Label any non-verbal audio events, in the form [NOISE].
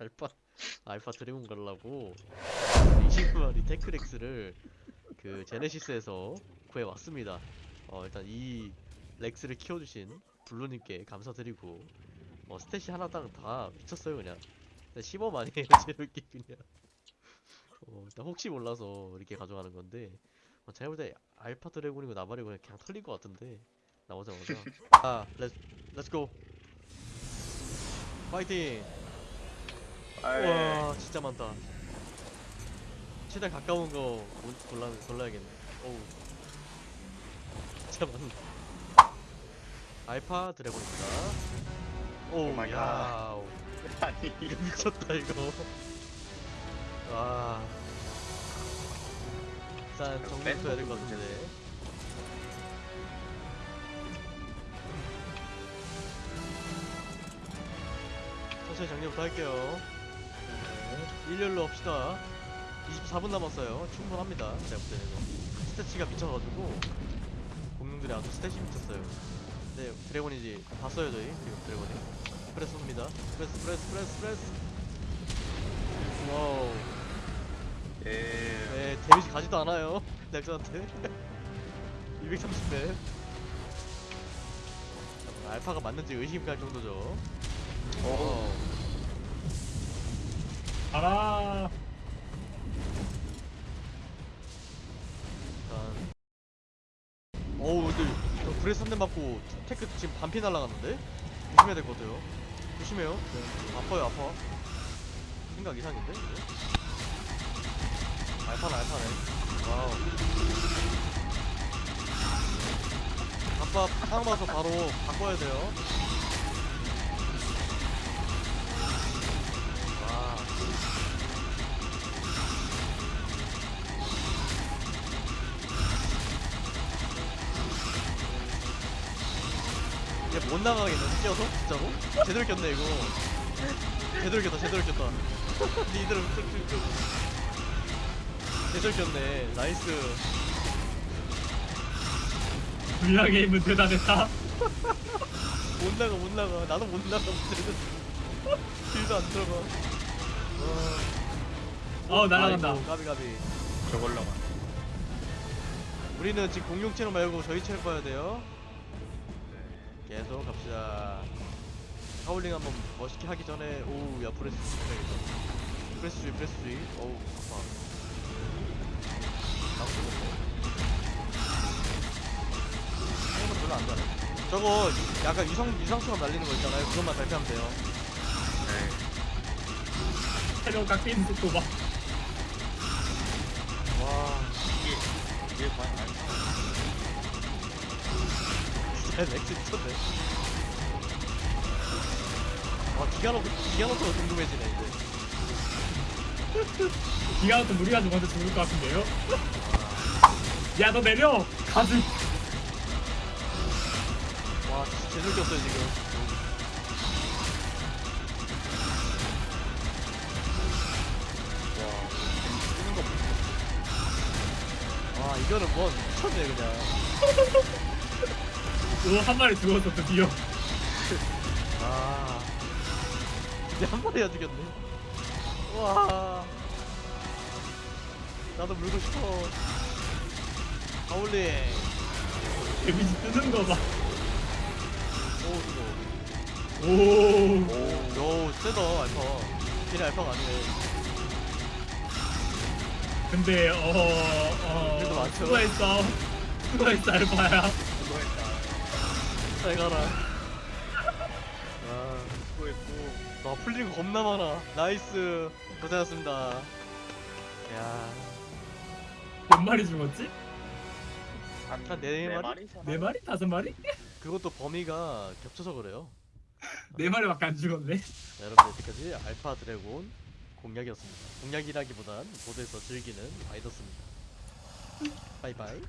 [LAUGHS] alpha dragon 가려고 20마리 Tek Rex를 그 제네시스에서 구해 왔습니다. 어 일단 이 Rex를 키워주신 블루님께 감사드리고 어 스탯이 하나당 다 미쳤어요 그냥. 15만이에요 체력이 [LAUGHS] 그냥. 어 일단 혹시 몰라서 이렇게 가져가는 건데 어, 제가 볼 때 alpha dragon이고 나발이고 그냥 털릴 것 같은데 나오자마자 [LAUGHS] 아 let's let's go 파이팅 와 진짜 많다. 최대한 가까운 거 고- 골라, 골라야겠네. 어우. 진짜 많다 alpha dragon입니다. oh my 야우. 아니 이거 미쳤다 이거. 와. 일단 정리부터 해야 될 것 같은데. 천천히 정리부터 할게요 일렬로 합시다. 24분 남았어요. 충분합니다. 제가 볼 때는. 이거 stat치가 미쳐가지고 공룡들이 아주 stat이 미쳤어요. 네 드래곤이지 봤어요 저희. 지금 드래곤이. breath입니다. breath breath breath breath. wow. 예. 네 데미지 가지도 않아요 [LAUGHS] rex한테. 230배. [LAUGHS] 알파가 맞는지 의심갈 정도죠. 어. 가 어우 근데 저 breath 한 대 맞고 tek 지금 반피 날라갔는데? 조심해야 될 것 같아요 조심해요 네. 아파요 아파 생각 이상인데? 이거? 알파네 알파네 wow 아빠 상황 봐서 바로 바꿔야 돼요 이제 못 나가겠네 뛰어서 진짜로? 제대로 꼈네 이거. 제대로 꼈다 제대로 꼈다. 니들은 쭉쭉쭉. 제대로 꼈네 나이스. 불량 게임은 대단했다. 못 나가 못 나가. 나도 못 나가 길도 안 들어가. 와. 어 날아간다. 아이고, 가비 가비. 저걸로 가. 우리는 지금 공룡 채널 말고 저희 채널 봐야 돼요 계속 갑시다. 하울링 한번 멋있게 하기 전에 오우 야 브레스 해야겠다. 브레스 주의 브레스 주의. 어우 아파. 생각보다 별로 안 잘해 저거 유- 약간 유성, 유상처럼 날리는 거 있잖아요. 그것만 발표하면 돼요. 네. 체력 깎이는 속도 봐. 와 이게 이게 과연 알파 진짜 렉스 미쳤네 와 기가 놓고 기가 놓고 궁금해지네 이제 기가부터 무리가 좀 먼저 죽을 것 같은데요? 야 너 내려. 가슴. 와 진짜 제대로 꼈어요 지금 와 이거는 뭐 미쳤네 그냥 너한 마리 죽었어 드디어. 아 이제 한 마리가 죽였네 와 나도 물고 싶어 하울링 데미지 뜨는 거 봐. 오 이거 오. 오 세다 알파 걔네 알파가 아니네 근데 어 그래도 어. 수고했어. 수고했어 알파야. 잘 가라 아 수고했고 와 풀린 거 겁나 많아 nice 고생하셨습니다 야 몇 마리 죽었지? 한한네 마리? 네 마리? 다섯 마리? 그것도 범위가 겹쳐서 그래요 네 마리밖에 안 죽었네. 자, 여러분 여기까지 알파 드래곤 공략이었습니다 공략이라기보단 보드에서 즐기는 라이더스입니다 바이바이